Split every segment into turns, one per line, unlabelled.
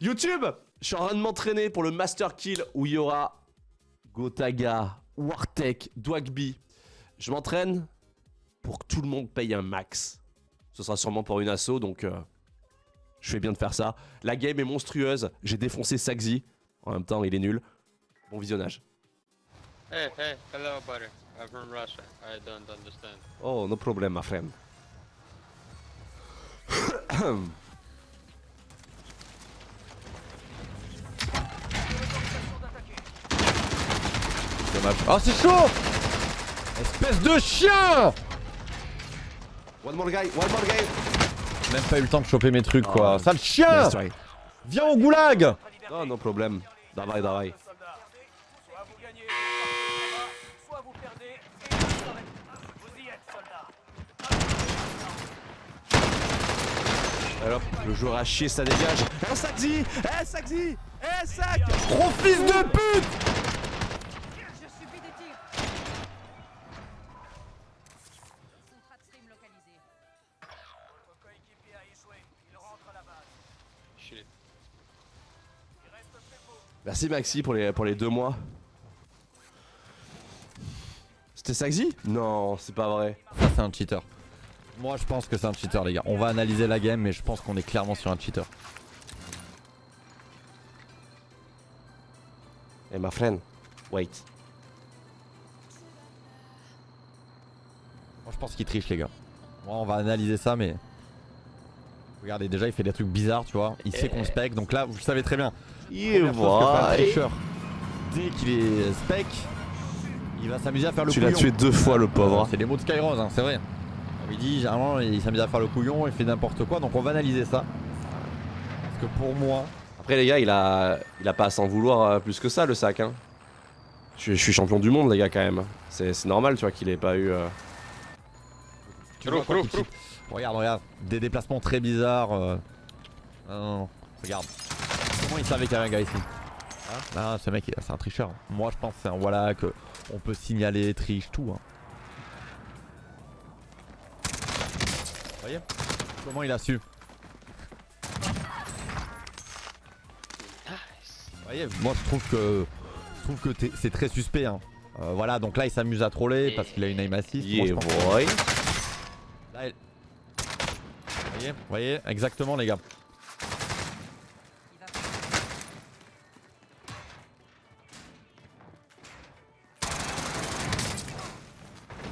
YouTube Je suis en train de m'entraîner pour le Master Kill où il y aura Gotaga, Wartek, Dwagby. Je m'entraîne pour que tout le monde paye un max. Ce sera sûrement pour une asso, donc euh, je fais bien de faire ça. La game est monstrueuse, j'ai défoncé Saxi. En même temps, il est nul. Bon visionnage.
Hey, hey, hello, buddy. I'm from Russia. I don't understand.
Oh, no problem, my friend.
Dommage. Oh, c'est chaud Espèce de chien
One more guy, one more guy.
Même pas eu le temps de choper mes trucs, quoi.
Ah.
Sale chien. Viens au goulag
Non, no problem. Dawaj, dawaj.
Soit vous gagnez, soit vous perdez, et vous serez- vous y êtes, soldat.
Alors, le joueur a chier, ça dégage. Eh, Saxi Eh, Saxi Eh, Sac
Gros fils de pute
Merci Maxi pour les, pour les deux mois. C'était Saxi? Non, c'est pas vrai.
Ça, c'est un cheater. Moi, je pense que c'est un cheater, les gars. On va analyser la game, mais je pense qu'on est clairement sur un cheater.
Eh, my friend, wait.
Moi, je pense qu'il triche, les gars. Moi, on va analyser ça, mais. Regardez, déjà, il fait des trucs bizarres, tu vois. Il sait qu'on spec, donc là, vous le savez très bien.
Il
tricheur, Dès qu'il est spec, il va s'amuser à faire le
Tu
couillon.
l'as tué deux fois, le pauvre.
C'est les mots de Skyrose, hein, c'est vrai. On lui dit, généralement, il s'amuse à faire le couillon, il fait n'importe quoi, donc on va analyser ça. Parce que pour moi,
Après, les gars, il a, il a pas à s'en vouloir euh, plus que ça, le sac. Hein. Je, je suis champion du monde, les gars, quand même. C'est normal, tu vois, qu'il ait pas eu. euh,
tu vois Regarde, regarde, des déplacements très bizarres. euh. Non, non, non, regarde. Comment il savait qu'il y avait un gars ici Hein Ah, ce mec, c'est un tricheur. Moi, je pense que c'est un voilà que on peut signaler, triche, tout. Hein. Vous voyez Comment il a su Vous voyez, moi je trouve que je trouve que c'est très suspect. Hein. Euh, voilà, donc là il s'amuse à troller parce qu'il a une aim assist.
Yeah, boy.
Là, il- Vous voyez, vous voyez, exactement les gars.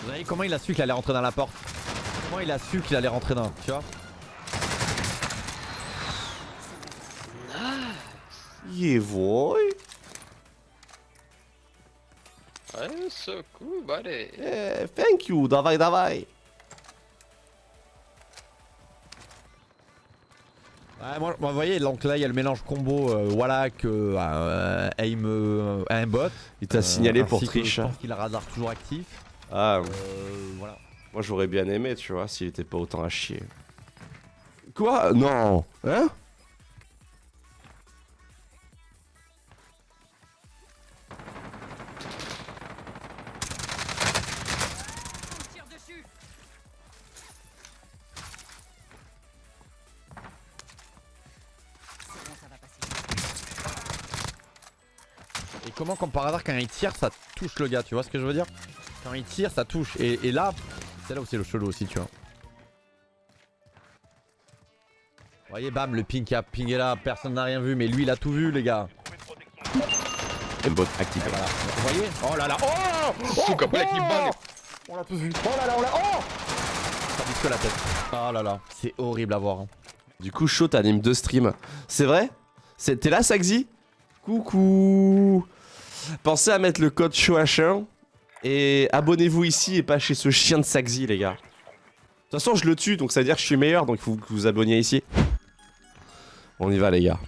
Vous voyez comment il a su qu'il allait rentrer dans la porte? Comment il a su qu'il allait rentrer dans, tu vois?
Yeah, boy.
So cool, buddy.
Eh, thank you, dawaj, dawaj.
Ouais, moi, vous voyez, donc là il y a le mélange combo euh, voilà que euh, aim euh, aimbot.
Il t'a
Euh,
signalé pour triche.
Je pense qu'il a radar toujours actif.
Ah,
Euh, voilà.
moi j'aurais bien aimé, tu vois, s'il était pas autant à chier. Quoi? Non Hein?
Comment, comme par hasard, quand il tire, ça touche le gars, tu vois ce que je veux dire? Quand il tire, ça touche. Et, et là, c'est là où c'est le chelou aussi, tu vois. Vous voyez, bam, le ping qui a pingé là, personne n'a rien vu, mais lui il a tout vu, les gars.
Aimbot activé.
Et voilà. Vous voyez? Oh là là Oh
voilà qui balle.
On l'a tous vu. Oh là là, on l'a Oh Ça bouge que la tête. Oh là là, c'est horrible à voir. hein.
Du coup, chaud, t'animes deux streams. C'est vrai? T'es là, Saxi Coucou Pensez à mettre le code CHOH1 et abonnez-vous ici et pas chez ce chien de Saxi, les gars. De toute façon, je le tue, donc ça veut dire que je suis meilleur, donc il faut que vous vous abonniez ici. On y va, les gars.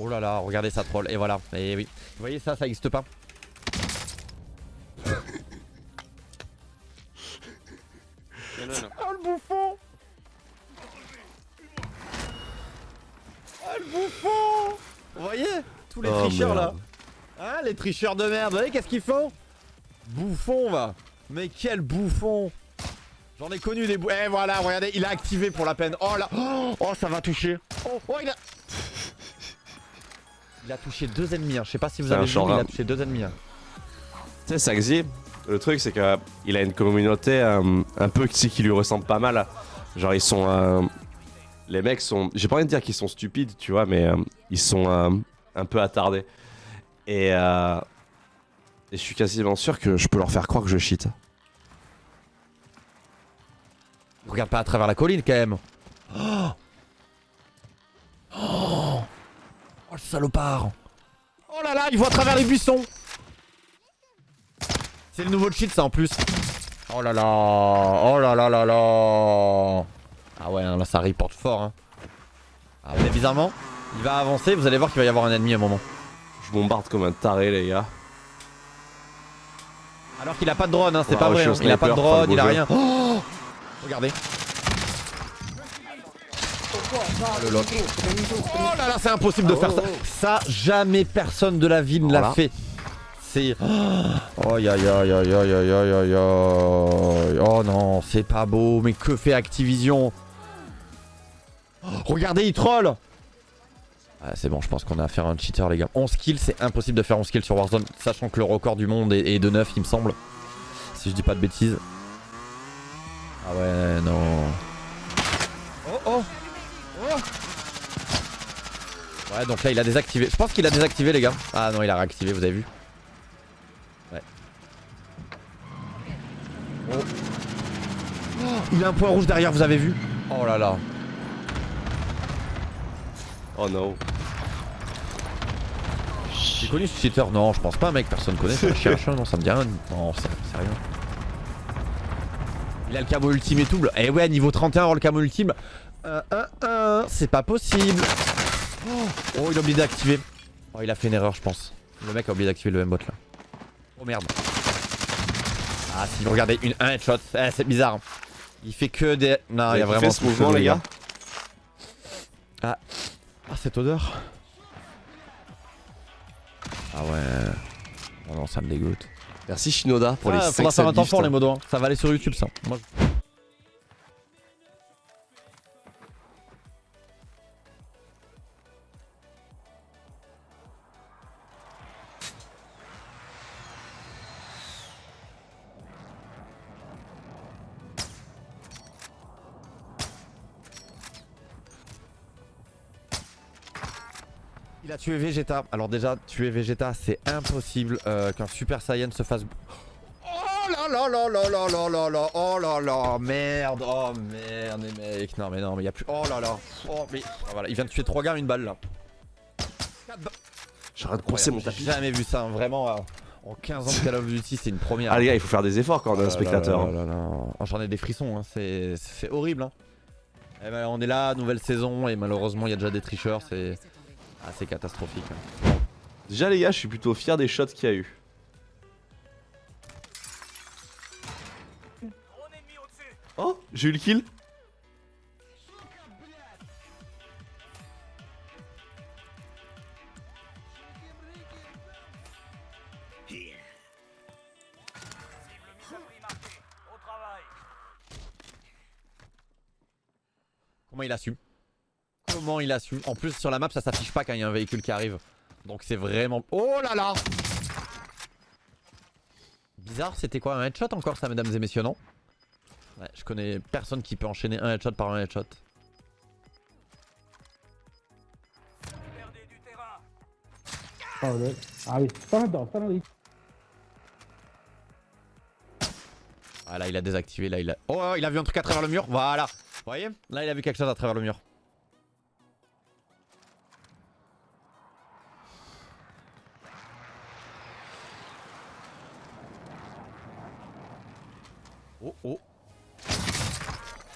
Oh là là, regardez ça troll. Et voilà. Et oui. Vous voyez ça, ça existe pas. Oh le bouffon Oh le bouffon Vous voyez Tous les
Oh,
tricheurs là. Hein les tricheurs de merde, vous voyez qu'est-ce qu'ils font? Bouffon va Mais quel bouffon J'en ai connu des bouts. Eh voilà, regardez, il a activé pour la peine. Oh là Oh, ça va toucher. Oh, oh, il a... Il a touché deux ennemis. hein. Je sais pas si vous avez vu, mais il a touché deux ennemis. hein.
Tu sais, Saxy, le truc c'est qu'il a une communauté euh, un peu sais, qui lui ressemble pas mal. Genre ils sont... euh, les mecs sont... J'ai pas envie de dire qu'ils sont stupides, tu vois, mais euh, ils sont euh, un peu attardés. Et, euh, et je suis quasiment sûr que je peux leur faire croire que je cheat.
Regarde pas à travers la colline quand même. Oh, oh, oh le salopard. Oh là là, il voit à travers les buissons. C'est le nouveau cheat ça en plus. Oh là là, oh là là là là. Ah ouais, là ça reporte fort. Hein. Ah bizarrement, il va avancer, vous allez voir qu'il va y avoir un ennemi à un moment.
Je bombarde comme un taré les gars.
Alors qu'il a pas de drone, hein, c'est
ah
pas vrai. Hein. Il a pas de drone, il a rien. Oh Regardez. Ah, le lock. Oh là là, c'est impossible de faire ça. Ça, jamais personne de la ville ne l'a fait. C'est. Oh non, c'est pas beau. Mais que fait Activision? Regardez, il troll ah, c'est bon, je pense qu'on a affaire à un cheater, les gars. 11 kills, c'est impossible de faire 11 kills sur Warzone, sachant que le record du monde est, est de 9, il me semble. Si je dis pas de bêtises. Ah ouais, non. Oh oh Oh Ouais, donc là, il a désactivé. Je pense qu'il a désactivé, les gars. Ah non, il a réactivé, vous avez vu Ouais. Oh. Oh, il a un point rouge derrière, vous avez vu Oh là là.
Oh no.
J'ai connu ce cheater Non, je pense pas, mec. Personne connaît. ça. Cherche, non, ça me dit rien. Non, c'est c'est rien. Il a le camo ultime et double. Eh ouais, niveau 31, avoir le camo ultime. 1, 1, 1. C'est pas possible. Oh, oh, il a oublié d'activer. Oh, il a fait une erreur, je pense. Le mec a oublié d'activer le M-bot là. Oh merde. Ah, si vous regardez, une 1 headshot. Eh, c'est bizarre. Il fait que des. Non, il y a vraiment
ce
tout
mouvement les gars
Ah, cette odeur. Ah ouais. Oh non, ça me dégoûte.
Merci Shinoda pour les
ah,
5
faudra faire un temps fort les modos. hein. Ça va aller sur YouTube ça. Moi, je- Tué Vegeta. Alors déjà, tuer Vegeta, c'est impossible euh, qu'un Super Saiyan se fasse... Oh là là là là là là là là Oh là là Merde Oh merde les mecs Non mais non mais y a plus... Oh là là Oh mais... Ah, voilà, il vient de tuer 3 gars une balle là.
J'arrête de coincer mon
J'ai
tapis.
jamais vu ça, hein, vraiment. euh, en 15 ans de Call of Duty, c'est une première.
Ah les gars, il faut faire des efforts quand on est un
Oh là
spectateur.
Oh, J'en ai des frissons, hein. c'est c'est horrible. Hein. Eh ben, on est là, nouvelle saison, et malheureusement, il y a déjà des tricheurs, c'est
Tomber.
assez catastrophique. hein.
Déjà les gars, je suis plutôt fier des shots qu'il y a eu. Oh, j'ai eu le kill.
Cible mise à prix marquée. Au travail.
Comment il assume? Comment il assume En plus, sur la map, ça s'affiche pas quand il y a un véhicule qui arrive. Donc c'est vraiment... Oh là là Bizarre, c'était quoi un headshot encore ça, mesdames et messieurs, non Ouais, je connais personne qui peut enchaîner un headshot par un headshot.
Oh. Ah oui, pas mal dedans, pas mal.
Ah là il a désactivé, là il a... Oh il a vu un truc à travers le mur, voilà Vous voyez? Là il a vu quelque chose à travers le mur. Oh oh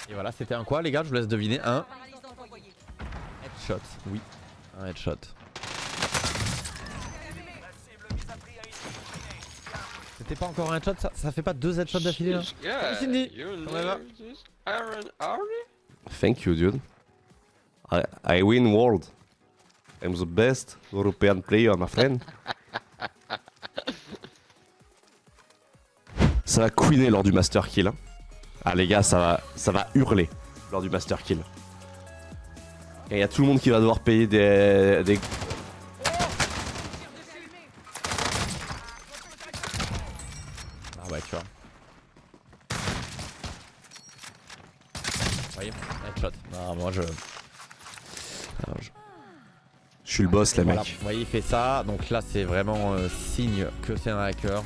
Et voilà c'était un quoi les gars? Je vous laisse deviner un headshot, oui Un headshot. C'était pas encore un headshot ça Ça fait pas deux headshots d'affilée là
Yeah,
Cindy.
Thank you dude. I, I win world. I'm the best European player, my friend. Ça va queener lors du master kill. hein. Ah les gars, ça va, ça va hurler lors du Master Kill. Et il y a tout le monde qui va devoir payer des... des...
Ah ouais, tu vois. Vous voyez Headshot. Non, moi je. Alors, je-
Je suis le boss les mecs.
Voilà, vous voyez, il fait ça. Donc là, c'est vraiment euh, signe que c'est un hacker.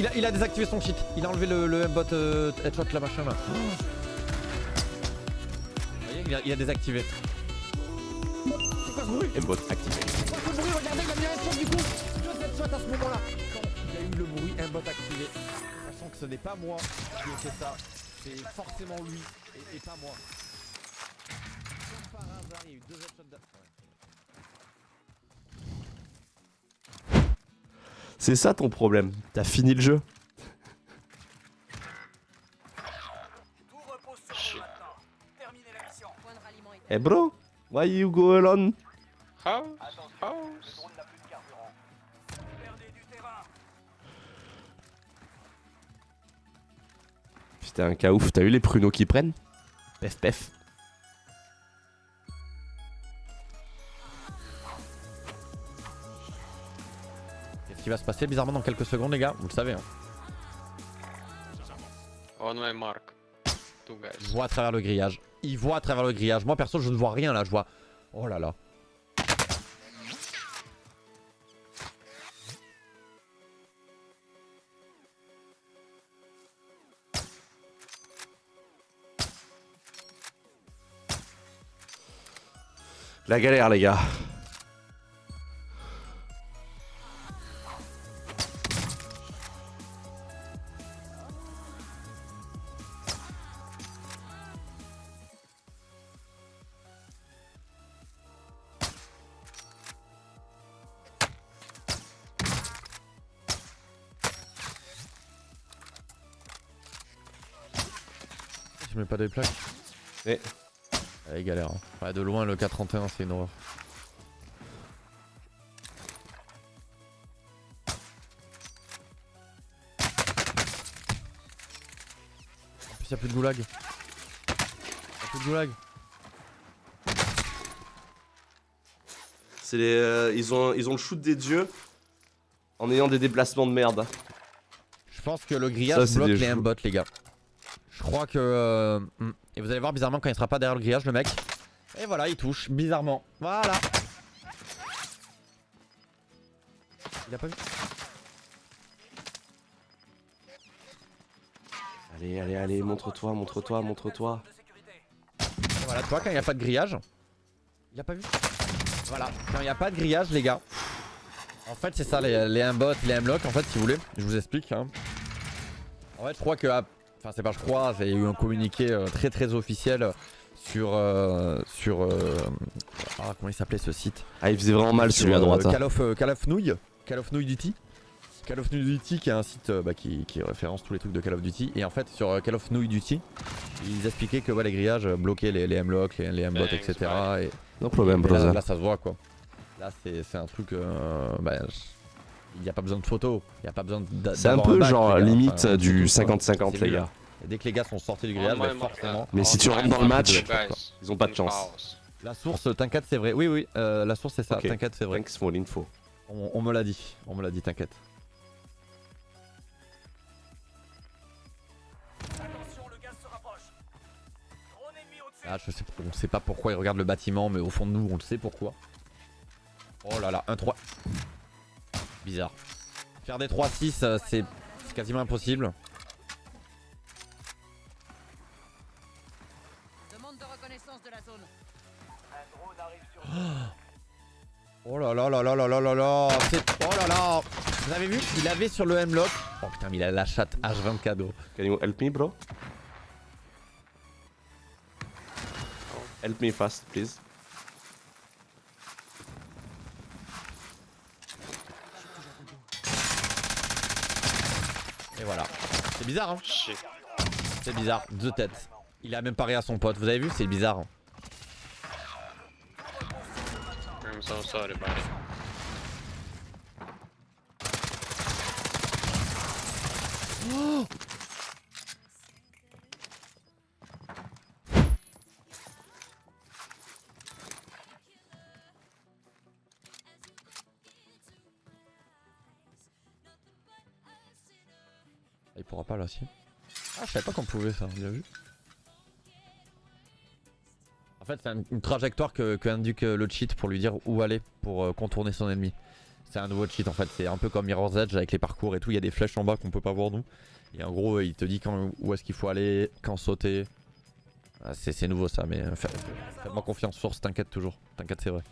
Il, a, il a désactivé son cheat. Il a enlevé le, le bot euh, headshot là, machin là. Oh. Vous voyez, il a, il a désactivé. C'est quoi ce bruit
Et bot activé.
le bruit, regardez, il a mis un headshot du coup Deux headshots à ce moment-là Quand il y a eu le bruit, un bot activé. Sachant que ce n'est pas moi qui ai fait ça, c'est forcément lui et, et pas moi. Comme par hasard, il y a eu deux headshots ouais.
C'est ça ton problème. T'as fini le jeu. Hey bro, why you go alone?
House, house.
Putain, un cas ouf, t'as eu les pruneaux qui prennent? Pef pef.
Qui va se passer bizarrement dans quelques secondes les gars Vous le savez hein.
On my mark. Two
Il
guys.
voit à travers le grillage. Il voit à travers le grillage. Moi perso je ne vois rien là, je vois. Oh là là.
La galère les gars.
Mets pas des plaques.
Eh.
Allez galère. hein. Ouais, de loin le 431 c'est une horreur. En plus y'a plus de goulag. Y'a plus de goulag.
C'est les, euh, ils, ont, ils ont le shoot des dieux en ayant des déplacements de merde.
Je pense que le
Ça,
grillage
c'est
bloque les
jeux.
M-bots les gars. Je crois que... euh, hmm. Et vous allez voir bizarrement quand il sera pas derrière le grillage le mec. Et voilà il touche bizarrement. Voilà. Il a pas vu
Allez, allez, allez, montre-toi, montre-toi, montre-toi.
Voilà, tu vois, quand il n'y a pas de grillage, il a pas vu. Voilà, quand il n'y a pas de grillage, les gars. En fait, c'est ça, les, les M-bots, les M-lock, en fait, si vous voulez. Je vous explique. hein. En fait, je crois que. ah, Enfin, c'est pas je crois, il y a eu un communiqué euh, très très officiel sur. euh, sur. euh, ah, comment il s'appelait ce site?
Ah, il faisait vraiment mal
Sur,
celui à droite. hein.
Call of, euh, Call of Nouille. Call of Nouille Duty. Call of Duty qui est un site bah, qui, qui référence tous les trucs de Call of Duty. Et en fait, sur Call of Duty, ils expliquaient que ouais, les grillages bloquaient les, les M-lock, les, les M-bots, etc. Et,
No problem,
et là, ça se voit quoi. Là, c'est un truc. euh, bah, il n'y a pas besoin de photos. Il n'y a pas besoin d'a-
C'est un peu genre
gars.
limite
Enfin,
du
c'est tout, quoi.
50-50
C'est
les gars.
Et dès que les gars sont sortis du grillage,
Oh,
bah, forcément.
Mais si tu rentres dans le match. Ils ont pas de chance.
La source, t'inquiète, c'est vrai. Oui, oui, euh, la source, c'est ça. T'inquiète, c'est vrai.
Thanks for l'info.
On, on me l'a dit. On me l'a dit, t'inquiète.
Attention, le gaz se rapproche. Drone ennemi au-dessus.
Ah, je sais, on sait pas pourquoi il regarde le bâtiment, mais au fond de nous, on le sait pourquoi. Oh là là, 1-3. Bizarre. Faire des 3-6, euh, c'est quasiment impossible.
Demande de reconnaissance de la zone.
Un drone arrive sur vous.
Oh là là là là là là là là c'est- Oh là là Vous avez vu Il avait sur le M-Lock. Oh putain, mais il a la chatte H20 cadeau.
Can you help me, bro? Help me fast, please.
Et voilà. C'est bizarre, hein. C'est bizarre, deux têtes. Il a même paré à son pote, vous avez vu C'est bizarre.
I'm so sorry, buddy.
Il pourra pas là si. Ah je savais pas qu'on pouvait ça, bien vu. En fait c'est un- une trajectoire que, que euh, le cheat pour lui dire où aller pour euh, contourner son ennemi. C'est un nouveau cheat en fait, c'est un peu comme Mirror's Edge avec les parcours et tout, il y a des flèches en bas qu'on peut pas voir nous. Et en gros il te dit quand, où est-ce qu'il faut aller, quand sauter. Ah, c'est nouveau ça mais euh, faites-moi confiance, source t'inquiète toujours, t'inquiète c'est vrai.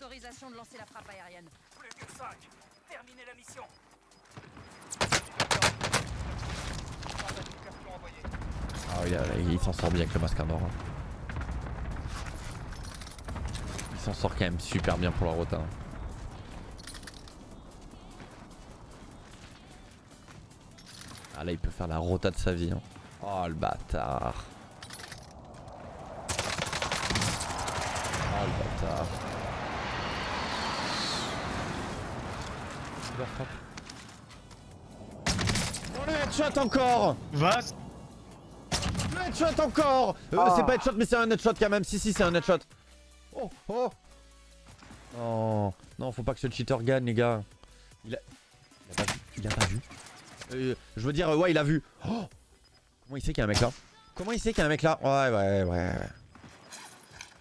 Autorisation de lancer la frappe aérienne.
Plus que 5. Terminez la mission.
Ah oui, là, là, il s'en sort bien avec le masque à mort. hein. Il s'en sort quand même super bien pour la rota. hein. Ah là il peut faire la rota de sa vie. hein. Oh le bâtard. Oh le bâtard. Oh le headshot encore
Was?
Le headshot encore Euh, C'est pas headshot mais c'est un headshot quand même. Si si c'est un headshot. Oh oh Non, non faut pas que ce cheater gagne les gars. Il a... Il a pas vu. Il a pas vu. Euh, je veux dire euh, ouais il a vu. Oh Comment il sait qu'il y a un mec là? Comment il sait qu'il y a un mec là? Ouais ouais ouais. ouais.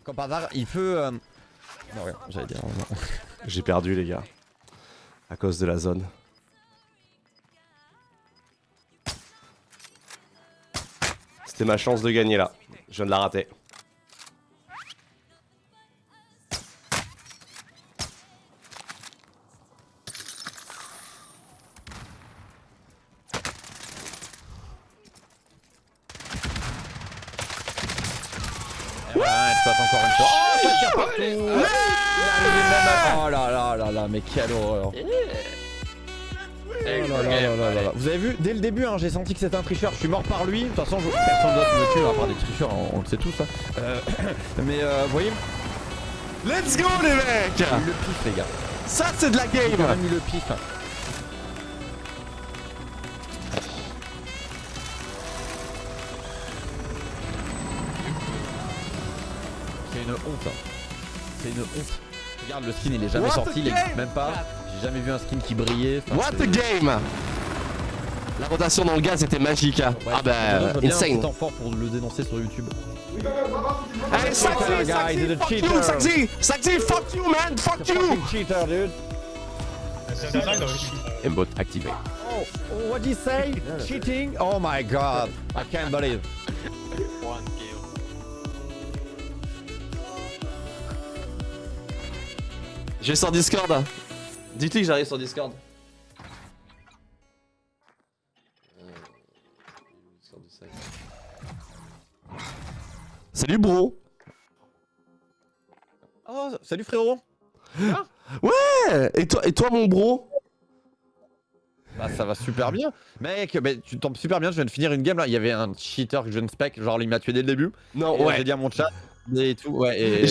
Comme par hasard il peut... euh, Non rien j'allais dire...
J'ai perdu, les gars. À cause de la zone. C'était ma chance de gagner là. Je viens de la rater.
Hein, j'ai senti que c'était un tricheur. Je suis mort par lui. De toute façon, je- personne d'autre me tue à part des tricheurs, on, on le sait tous. hein. Euh, mais euh, vous voyez,
Let's go, les mecs
le pif, les gars.
Ça, c'est de la
Il a
game
mis le pif. C'est une honte. hein. C'est une honte. Regarde, le skin il est jamais
What
sorti, il existe même pas. J'ai jamais vu un skin qui brillait.
What a game La rotation dans le gaz était magique. hein.
Ouais,
ah bah, insane.
temps fort pour le dénoncer sur YouTube.
Hey,
he's a
fuck you, Saxy Saxy, fuck you, man, fuck you
cheater, dude.
Aimbot activé.
Oh, oh, what did he say? Cheating? Oh my god. I can't believe.
One kill.
Je vais sur Discord. Dites-lui que j'arrive sur Discord? Salut bro
Oh, salut frérot.
Ouais Et toi, et toi mon bro?
Bah ça va super bien. Mec, bah, tu tombes super bien, je viens de finir une game là. Il y avait un cheater que je ne spec, genre il m'a tué dès le début.
Non,
Et,
ouais.
J'ai dit à mon chat et tout. Ouais, et,
Mais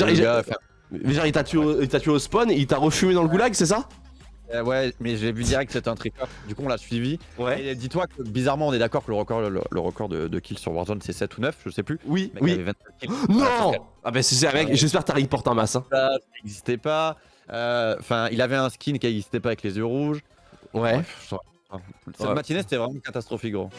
genre il t'a tué, au- il t'a tué au spawn, il t'a refumé dans le goulag, c'est ça?
Euh, ouais, mais j'ai vu direct que c'était un tricker. Du coup, on l'a suivi.
Ouais.
Et dis-toi que bizarrement, on est d'accord que le record, le, le record de, de kills sur Warzone c'est 7 ou 9, je sais plus.
Oui,
avait
oui.
27 kills.
Non Ah bah c'est ça mec, j'espère que t'as report en masse. Hein.
Ça n'existait pas. Euh, Enfin, il avait un skin qui n'existait pas avec les yeux rouges.
Ouais.
Bref, je- Cette
Ouais.
matinée, c'était vraiment catastrophique, gros.